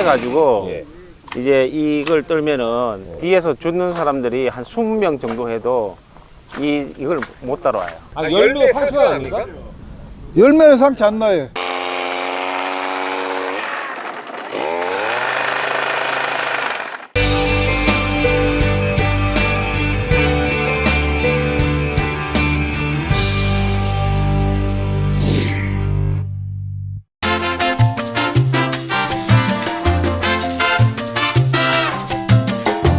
썰려 가지고 예. 이제 이걸 떨면은 예. 뒤에서 죽는 사람들이 한 20명 정도 해도 이, 이걸 못 따라와요 아, 열매 상처 아닙니까? 열매는 상처 안 나요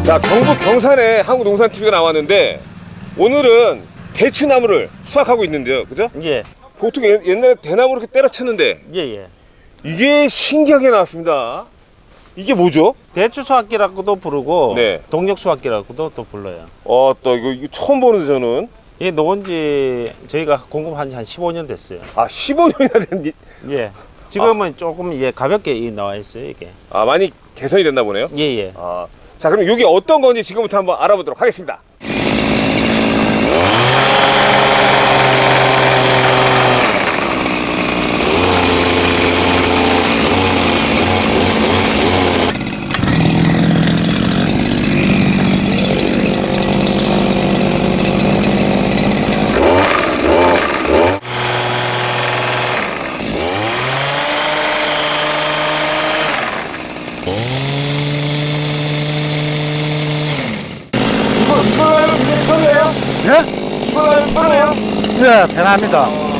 자 경북 경산에 한국농산TV가 나왔는데 오늘은 대추나무를 수확하고 있는데요 그죠? 예 보통 옛날에 대나무를 이렇게 때려쳤는데 예예 이게 신기하게 나왔습니다 이게 뭐죠? 대추 수확기라고도 부르고 네. 동력 수확기라고도 또 불러요 어또 이거, 이거, 처음 보는데 저는 이게 녹은지 저희가 공급한 지 한 15년 됐어요 아 15년이나 됐니? 예 지금은 아. 조금 이제 가볍게 나와 있어요 이게 아 많이 개선이 됐나 보네요? 예예 아. 자 그럼 이게 어떤 건지 지금부터 한번 알아보도록 하겠습니다. 편해요? 네, 편합니다.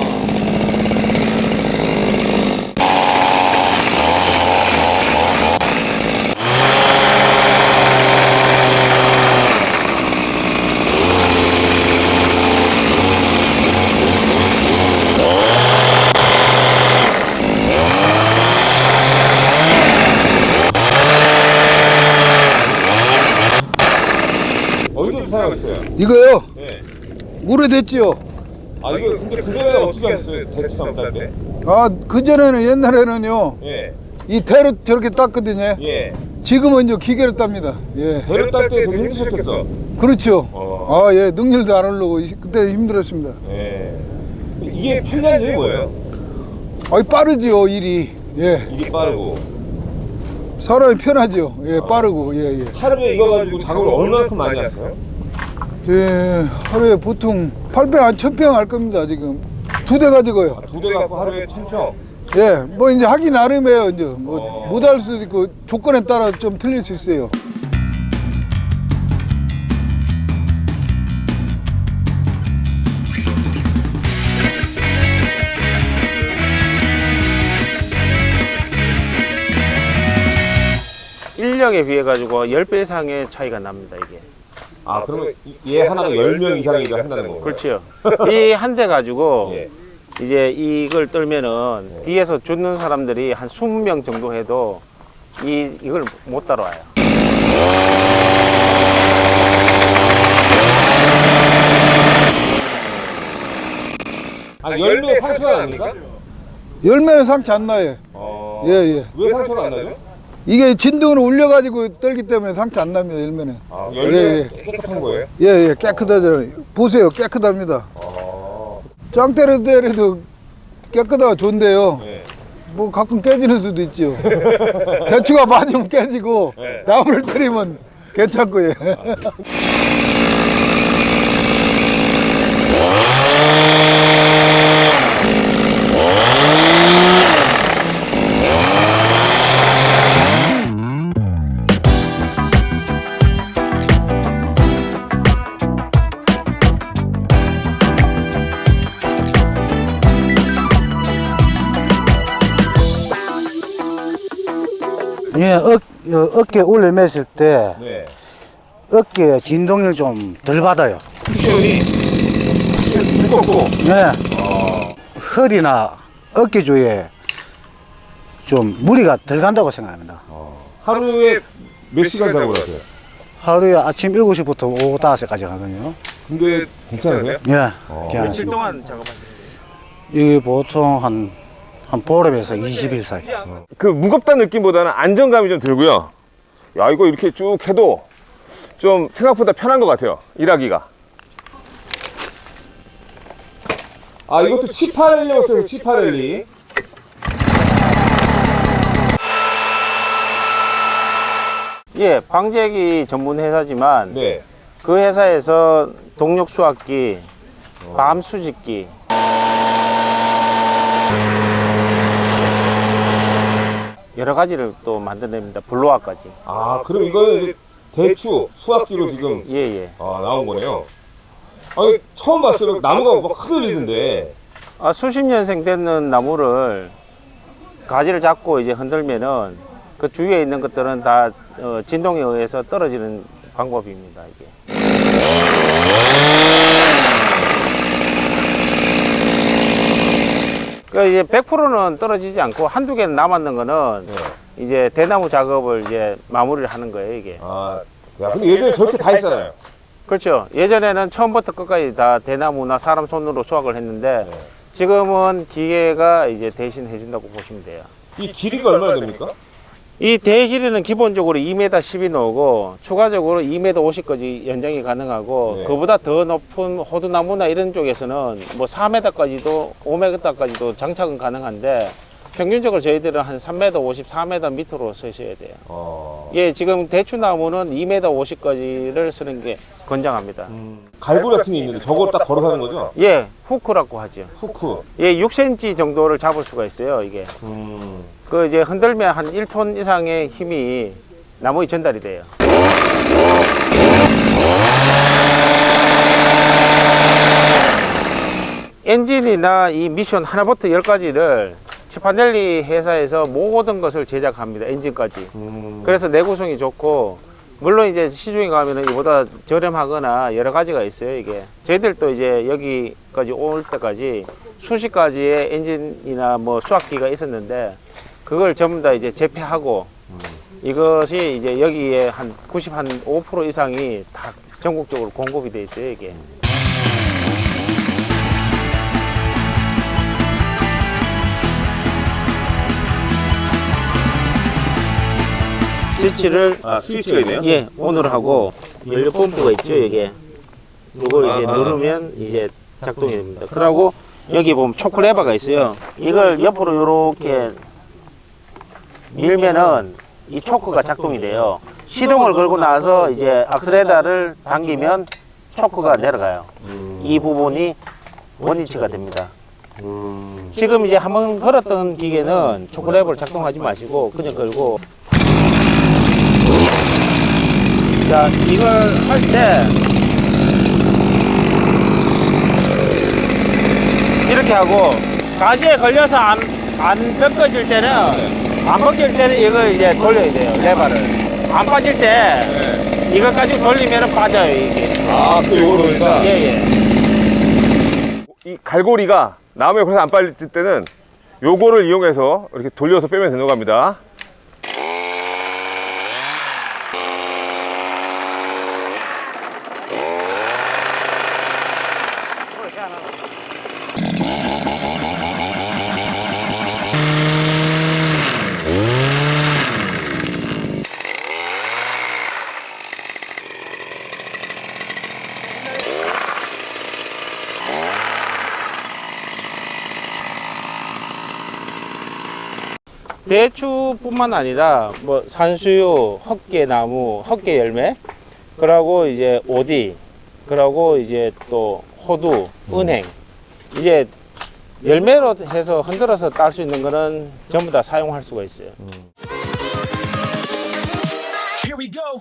이거요? 오래됐지요? 아 이거 근데 그전에 어떻게 하셨어요? 대추 담달 때? 아 그전에는 옛날에는요 예. 이 대로 저렇게 땄거든요 예. 지금은 이제 기계를 땁니다 예. 대로 딸때 되게 힘드셨겠어? 그렇죠 아예 능률도 안 오르고 그때 힘들었습니다 예. 이게 8년 전이 뭐예요? 아이 빠르지요 일이 예. 일이 빠르고 사람이 편하죠 예 아. 빠르고 예예 예. 하루에 이거 가지고 작업을 얼마큼 많이 하세요? 예, 하루에 보통 800, 한 1000평 할 겁니다, 지금. 두 대 가지고요. 아, 두 대가 하루에 1000평? 예, 뭐 이제 하기 나름이에요, 이제. 뭐 어... 못할 수도 있고 조건에 따라 좀 틀릴 수 있어요. 실력에 비해 가지고 10배 이상의 차이가 납니다 이게 아, 아 그러면 얘 하나가 열 명 이상이가 한다는 거예요? 그렇죠. 이 한 대 가지고 예. 이제 이걸 떨면은 예. 뒤에서 죽는 사람들이 한 20명 정도 해도 이, 이걸 못 따라와요. 아 열매 상처가 납니까? 열매는 상처 안 나요. 아... 예 예. 왜 상처가 안 나죠? 이게 진동을 올려가지고 떨기 때문에 상태 안 납니다 일면에 아, 예, 열매 예, 깨끗한 거예요? 예예 깨끗하잖아요 어. 보세요 깨끗합니다 아. 어. 짱 때려도 때려도 깨끗하고 좋은데요 네. 뭐 가끔 깨지는 수도 있죠 대추가 맞으면 깨지고 네. 나무를 때리면 괜찮고 예. 아. 네. 예, 어, 어, 어깨 올려맸을 때 네. 어깨 진동을 좀 덜 받아요. 무겁고. 네. 아. 허리나 어깨 쪽에 좀 무리가 덜 간다고 생각합니다. 아. 하루에 몇 시간 자고 가세요? 하루에 아침 7시부터 오후 5시까지 가거든요. 근데 괜찮으세요? 예. 아. 며칠 동안 작업하시는데? 이게 보통 한 한 보름에서 20일 사이. 어. 그 무겁다는 느낌보다는 안정감이 좀 들고요. 야 이거 이렇게 쭉 해도 좀 생각보다 편한 것 같아요 일하기가. 아 이것도 치파렐리라고 써요 치파렐리. 예 방제기 전문 회사지만 네. 그 회사에서 동력 수확기 어. 밤 수직기 여러 가지를 또 만들어냅니다. 블로아까지. 아, 그럼 이거는 대추 수확기로 지금 예, 예. 아, 나온 거네요. 아니, 처음 봤어요. 나무가 막 흔들리는데. 아, 수십 년생 되는 나무를 가지를 잡고 이제 흔들면은 그 주위에 있는 것들은 다 어, 진동에 의해서 떨어지는 방법입니다. 이게. 그 이제 100%는 떨어지지 않고 한두 개 남았는 거는 네. 이제 대나무 작업을 이제 마무리를 하는 거예요, 이게. 아, 야, 근데 예전에 저렇게 다 했잖아요. 그렇죠. 예전에는 처음부터 끝까지 다 대나무나 사람 손으로 수확을 했는데 네. 지금은 기계가 이제 대신 해준다고 보시면 돼요. 이 길이가 얼마나 됩니까? 이 대길이는 기본적으로 2m 10이 나오고 추가적으로 2m 50까지 연장이 가능하고 네. 그보다 더 높은 호두나무나 이런 쪽에서는 뭐 4m까지도 5m까지도 장착은 가능한데 평균적으로 저희들은 한 3m 50, 4m 밑으로 서셔야 돼요. 어. 예, 지금 대추나무는 2m 50까지를 쓰는 게 권장합니다. 갈고리 같은 게 있는데 저거 딱 걸어서 하는 거죠? 예, 후크라고 하죠. 후크. 예, 6cm 정도를 잡을 수가 있어요, 이게. 음. 그 이제 흔들면 한 1톤 이상의 힘이 나무에 전달이 돼요. 엔진이나 이 미션 하나부터 열까지를 치파넬리 회사에서 모든 것을 제작합니다. 엔진까지. 음. 그래서 내구성이 좋고 물론 이제 시중에 가면은 이보다 저렴하거나 여러 가지가 있어요 이게 저희들도 이제 여기까지 올 때까지 수십 가지의 엔진이나 뭐 수압기가 있었는데 그걸 전부 다 이제 재폐하고 이것이 이제 여기에 한 95% 이상이 다 전국적으로 공급이 돼 있어요 이게 스위치를 아, 스위치가 있네요? 예, 온을 하고 연료 펌프가 있죠, 여기에. 이걸 이제 아. 누르면 이제 작동이 됩니다. 그리고 여기 보면 초크레버가 있어요. 이걸 옆으로 이렇게 밀면은 이 초크가 작동이 돼요. 시동을 걸고 나서 이제 악셀레다를 당기면 초크가 내려가요. 이 부분이 원위치가 됩니다. 지금 이제 한번 걸었던 기계는 초크레버를 작동하지 마시고 그냥 걸고 자, 이걸 할 때 이렇게 하고 가지에 걸려서 안, 안 벗겨질 때는 안 벗길 때는 이걸 이제 돌려야 돼요, 레버를. 안 빠질 때 이거 가지고 돌리면 빠져요, 이게. 아, 또 요거로 그러니까. 예, 예. 이 갈고리가 나무에 걸려서 안 빨릴 때는 요거를 이용해서 이렇게 돌려서 빼면 되는 겁니다. 대추뿐만 아니라 뭐 산수유, 헛개나무, 헛개 열매, 그러고 이제 오디, 그러고 이제 또 호두, 은행, 이제 열매로 해서 흔들어서 딸 수 있는 거는 전부 다 사용할 수가 있어요. Here we go.